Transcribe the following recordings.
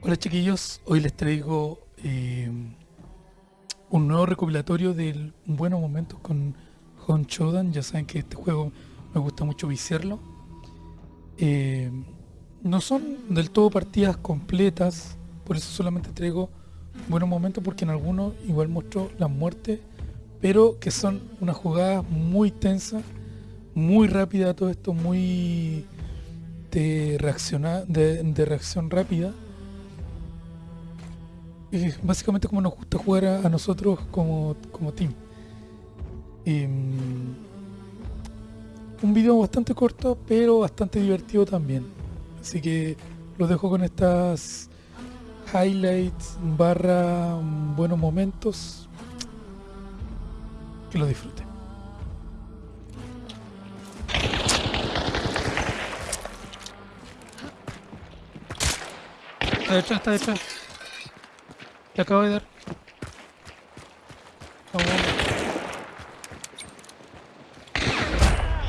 Hola chiquillos, hoy les traigo eh, un nuevo recopilatorio del Buenos Momentos con Hon Chodan. Ya saben que este juego me gusta mucho viciarlo. Eh, no son del todo partidas completas, por eso solamente traigo buenos momentos porque en algunos igual muestro las muertes, pero que son una jugada muy tensa, muy rápida todo esto, muy de, reaccionar, de, de reacción rápida básicamente como nos gusta jugar a, nosotros como, como team. Em, un video bastante corto, pero bastante divertido también. Así que los dejo con estas highlights barra buenos momentos. Que lo disfruten. Está detrás. Le acabo de dar. Vamos, vamos.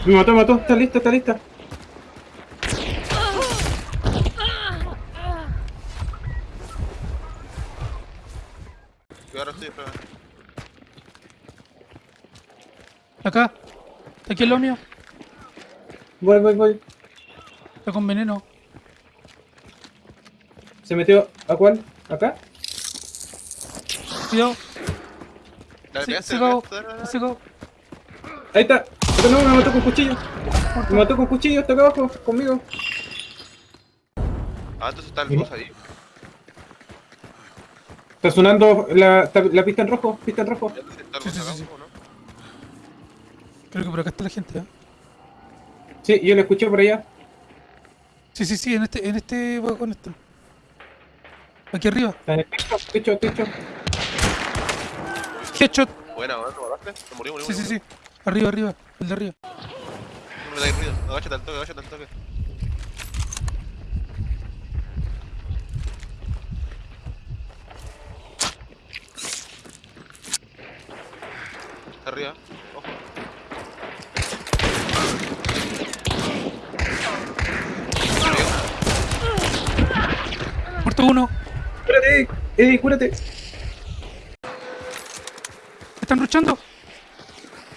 Me mató, me mató, está lista, está lista. Ahora estoy. Acá. Está aquí el mío. Voy, voy, voy. Está con veneno. ¿Se metió a cuál? ¿Acá? Cuidado. Dale, se. Se cagó. Ahí está. No, me mató con cuchillo. Me mató con cuchillo, está acá abajo, conmigo. Ah, entonces está el boss ahí. Está sonando la, la pista en rojo, pista en rojo. Sí, sí, sí, sí. Creo que por acá está la gente, ¿eh? Sí, yo lo escuché por allá. Sí, sí, sí, en este, en este vagón está. Aquí arriba. Está en el techo, techo, techo. Headshot. Buena, buena, ¿lo mataste? Se murió, murió, Sí, sí, murió. sí. Arriba, arriba. El de arriba. No me dais ruido. Agáchate al toque, agáchate al toque. Está arriba. Ojo. Muerto uno. Cúrate, Eddie, cúrate. Están luchando.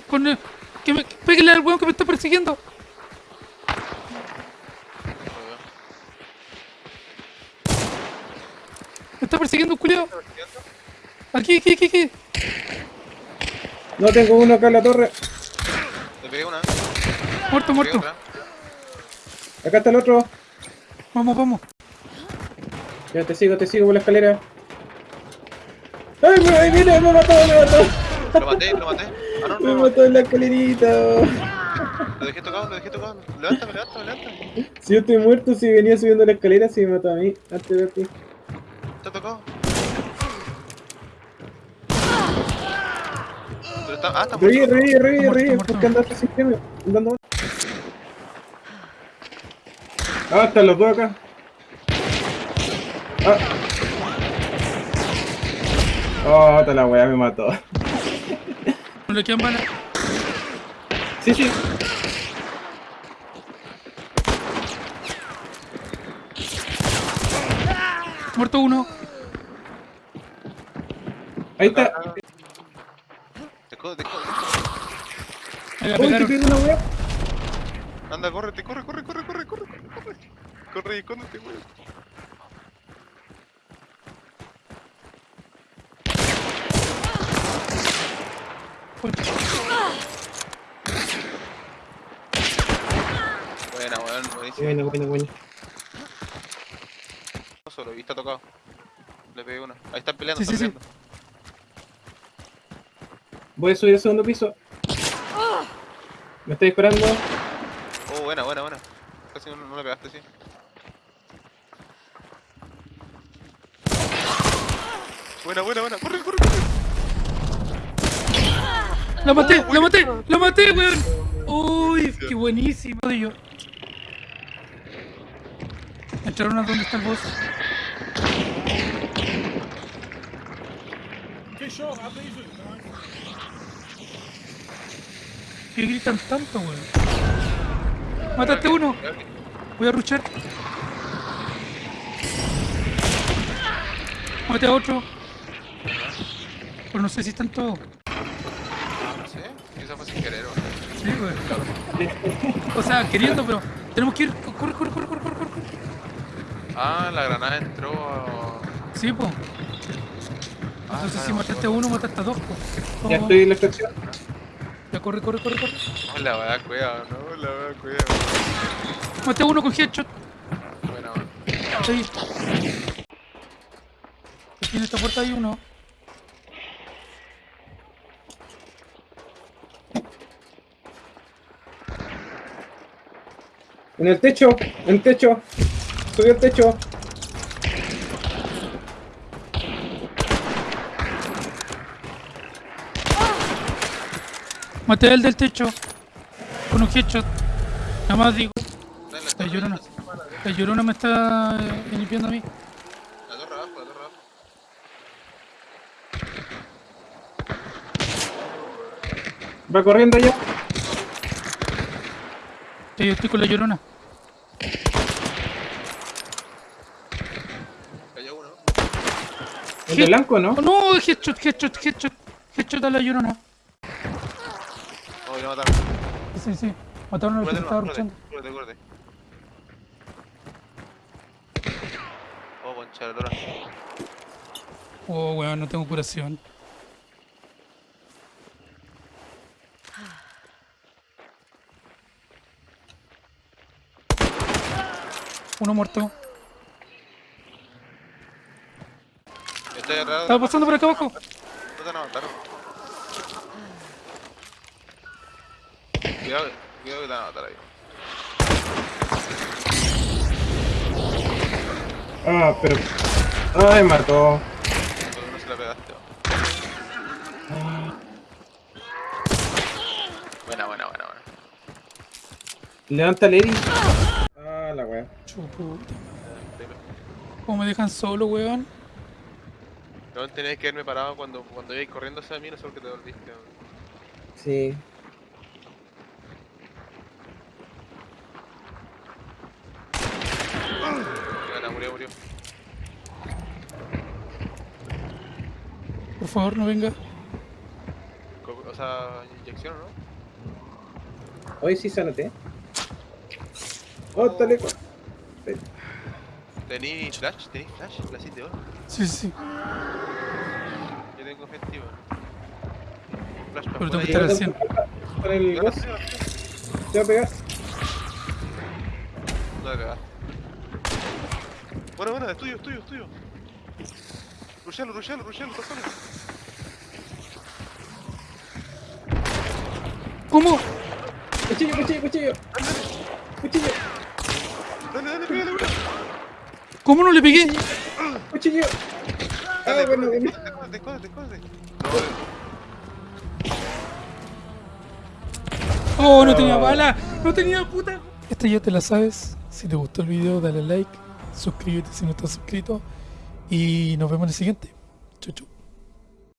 Con el... Que me... Pégale al weón que me está persiguiendo. Me está persiguiendo un culiao. Aquí, aquí, aquí, aquí. No tengo uno acá en la torre. Le pegué una. Muerto, pegué muerto. otra. Acá está el otro. Vamos, vamos. Ya te sigo, te sigo por la escalera. ¡Ay, me, ahí viene! ¡Me mató, me mató! Lo maté, lo maté. Ah, no, Me no, mató en la escalerita. Lo dejé tocado, lo dejé tocado. Levántame, levántame, levántame. Si yo estoy muerto, si venía subiendo la escalera, si me mató a mí, antes de ti. Está tocado. Pero está, ah, está Revive, muerto. porque andaste sin premio. Andando. Ah, están los dos acá. Ah. Oh, esta la weá me mató. No le quedan balas. Sí, sí. Muerto uno. Ahí está. Te codo, te codo. Me la pegaron. una weá. Anda, córrete, corre, corre, corre, corre, corre, corre. Corre y escóndete, weón. Buena, weón, buenísimo. Bueno, bueno, bueno. Solo, y está tocado. Le pegué una. Ahí están peleando, Sí, están sí, sí. peleando. Voy a subir al segundo piso. Me está disparando. Oh, buena, buena, buena. Casi no, no le pegaste, sí. Buena, buena, buena. Corre, corre, corre. ¡La maté! ¡La maté! ¡La maté, weón! ¡Uy! ¡Qué buenísimo! Yo. Entraron a donde está el boss. ¿Qué gritan tanto, weón? Mataste uno. Voy a ruchar. Mate a otro. Pero no sé si están todos. Fue sin querer, weón. Sí, güey. O sea, queriendo, pero tenemos que ir. Corre, corre, corre, corre, corre, corre. Ah, la granada entró. a- Sí, pues. Ah, Entonces si mataste a no. uno, mataste a dos, pues. Ya estoy en la extracción. Ya corre, corre, corre, corre. No, la wea cueva, no, la wea cueva. Maté a uno con headshot. Buena, weón. Ahí. Aquí en esta puerta hay uno. En el techo, en el techo. Subió al techo. Maté al del techo. Con un headshot. Nada más digo. La llorona. la llorona me está eh, limpiando a mí. La torre abajo, la torre abajo. Va corriendo ya. Sí, yo estoy con la llorona. Cayó uno. El de blanco, ¿no? Oh, no, headshot, headshot, headshot. Headshot a la llorona. Oh, ya mataron. Sí, sí. Mataron al que Cúrate, estaba cúrate, luchando. cúrate, cúrate. Oh, concha la lora. Oh, weón, no tengo curación. Uno muerto. Estoy atrás. Estaba pasando por acá abajo. No te van a matar. Cuidado, cuidado que te van a matar ahí. Ah, pero. Ay, mató. Por uno se la pegaste. Buena, buena, buena, buena. Levanta el Eri. Ah. Chuputa. ¿Cómo me dejan solo, weón? No tenés que haberme parado cuando, cuando ibas corriendo hacia mí, no sé por qué te volviste. weón. Sí. Buena, murió, murió. Por favor, no venga. Co- O sea, inyección, ¿no? Hoy sí sánate. Oh, está lejos. ¿Tení flash? ¿Tení flash? Flash de oro. Sí, sí, sí. Yo tengo efectivo. Flash para Pero tengo que estar al 100. Con el Te va a pegar. No le pegaste. Bueno, bueno, es tuyo, es tuyo, es tuyo. Rushalo, rushalo, rushalo, tocalo. ¿Cómo? Cuchillo, cuchillo. Cuchillo, Dale, dale, pégale, una. ¿Cómo no le pegué? cuchillo. Ah, bueno, bueno. Oh, no tenía bala. No tenía puta. Esta ya te la sabes. Si te gustó el video, dale like. Suscríbete si no estás suscrito. Y nos vemos en el siguiente. Chau, chau.